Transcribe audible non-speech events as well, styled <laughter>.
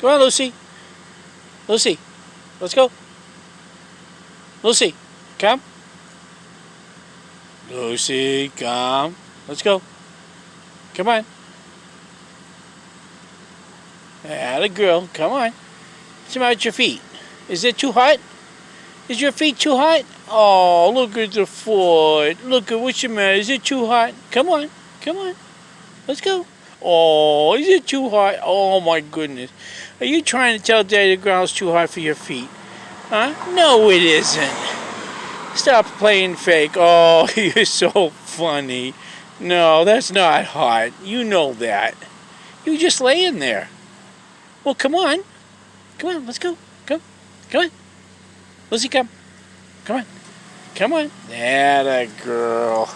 Come on, Lucy. Lucy, let's go. Lucy, come. Lucy, come. Let's go. Come on. Atta girl, come on. What's with your feet? Is it too hot? Is your feet too hot? Oh, look at the foot. Look at what's the matter. Is it too hot? Come on. Come on. Let's go. Oh, is it too hot? Oh my goodness. Are you trying to tell Daddy the ground's too hot for your feet? Huh? No, it isn't. Stop playing fake. Oh, <laughs> you're so funny. No, that's not hot. You know that. You just laying there. Well, come on. Come on, let's go. Come. Come on. Lizzie, come. Come on. Come on. That a girl.